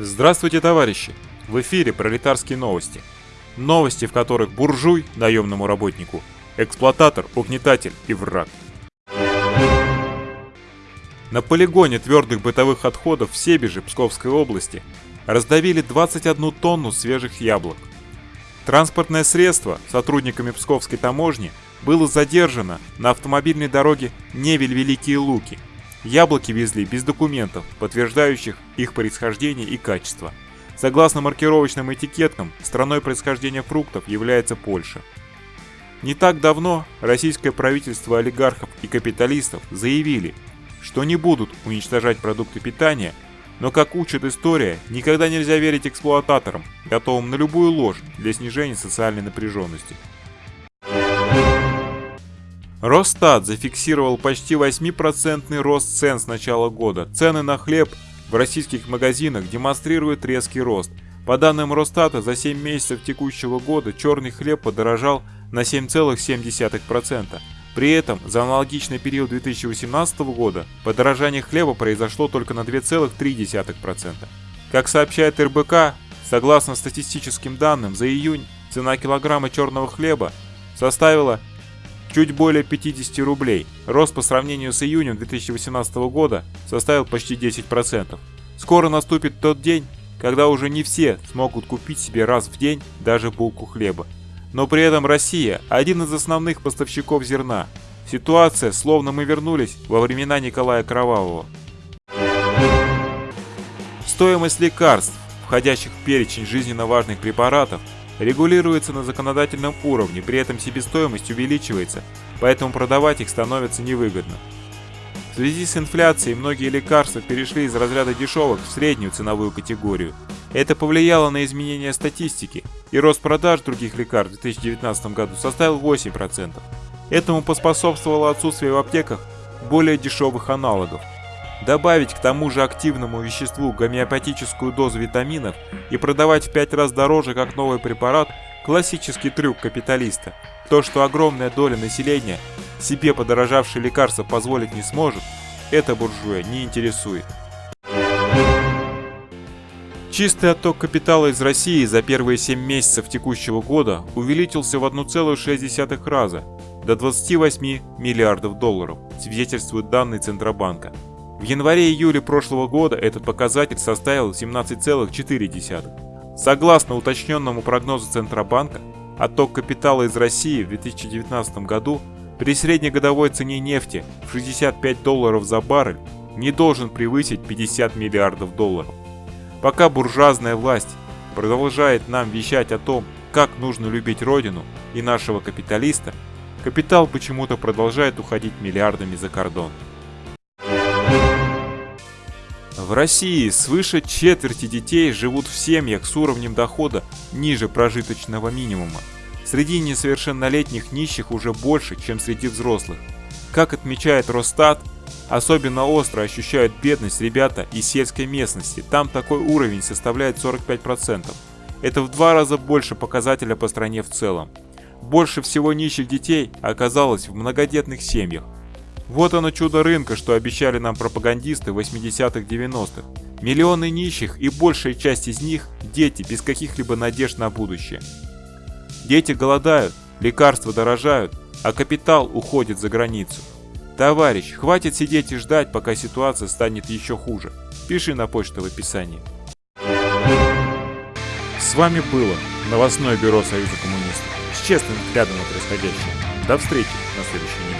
Здравствуйте, товарищи! В эфире пролетарские новости. Новости, в которых буржуй наемному работнику, эксплуататор, угнетатель и враг. На полигоне твердых бытовых отходов в Себеже Псковской области раздавили 21 тонну свежих яблок. Транспортное средство сотрудниками Псковской таможни было задержано на автомобильной дороге Невель-Великие Луки – Яблоки везли без документов, подтверждающих их происхождение и качество. Согласно маркировочным этикеткам, страной происхождения фруктов является Польша. Не так давно российское правительство олигархов и капиталистов заявили, что не будут уничтожать продукты питания, но, как учит история, никогда нельзя верить эксплуататорам, готовым на любую ложь для снижения социальной напряженности. Росстат зафиксировал почти 8% рост цен с начала года. Цены на хлеб в российских магазинах демонстрируют резкий рост. По данным Росстата, за 7 месяцев текущего года черный хлеб подорожал на 7,7%. При этом за аналогичный период 2018 года подорожание хлеба произошло только на 2,3%. Как сообщает РБК, согласно статистическим данным, за июнь цена килограмма черного хлеба составила чуть более 50 рублей. Рост по сравнению с июнем 2018 года составил почти 10%. Скоро наступит тот день, когда уже не все смогут купить себе раз в день даже булку хлеба. Но при этом Россия – один из основных поставщиков зерна. Ситуация, словно мы вернулись во времена Николая Кровавого. Стоимость лекарств, входящих в перечень жизненно важных препаратов, регулируется на законодательном уровне, при этом себестоимость увеличивается, поэтому продавать их становится невыгодно. В связи с инфляцией многие лекарства перешли из разряда дешевых в среднюю ценовую категорию. Это повлияло на изменение статистики, и рост продаж других лекарств в 2019 году составил 8%. Этому поспособствовало отсутствие в аптеках более дешевых аналогов – добавить к тому же активному веществу гомеопатическую дозу витаминов и продавать в 5 раз дороже как новый препарат – классический трюк капиталиста. То, что огромная доля населения себе подорожавшие лекарства позволить не сможет, это буржуя не интересует. Чистый отток капитала из России за первые 7 месяцев текущего года увеличился в 1,6 раза до 28 миллиардов долларов, свидетельствуют данные Центробанка. В январе-июле прошлого года этот показатель составил 17,4. Согласно уточненному прогнозу Центробанка, отток капитала из России в 2019 году при среднегодовой цене нефти в 65 долларов за баррель не должен превысить 50 миллиардов долларов. Пока буржуазная власть продолжает нам вещать о том, как нужно любить родину и нашего капиталиста, капитал почему-то продолжает уходить миллиардами за кордон. В России свыше четверти детей живут в семьях с уровнем дохода ниже прожиточного минимума. Среди несовершеннолетних нищих уже больше, чем среди взрослых. Как отмечает Росстат, особенно остро ощущают бедность ребята из сельской местности, там такой уровень составляет 45%. Это в два раза больше показателя по стране в целом. Больше всего нищих детей оказалось в многодетных семьях, вот оно чудо рынка, что обещали нам пропагандисты 80-х 90-х. Миллионы нищих и большая часть из них – дети без каких-либо надежд на будущее. Дети голодают, лекарства дорожают, а капитал уходит за границу. Товарищ, хватит сидеть и ждать, пока ситуация станет еще хуже. Пиши на почту в описании. С вами было новостное бюро Союза коммунистов с честным взглядом на происходящее. До встречи на следующем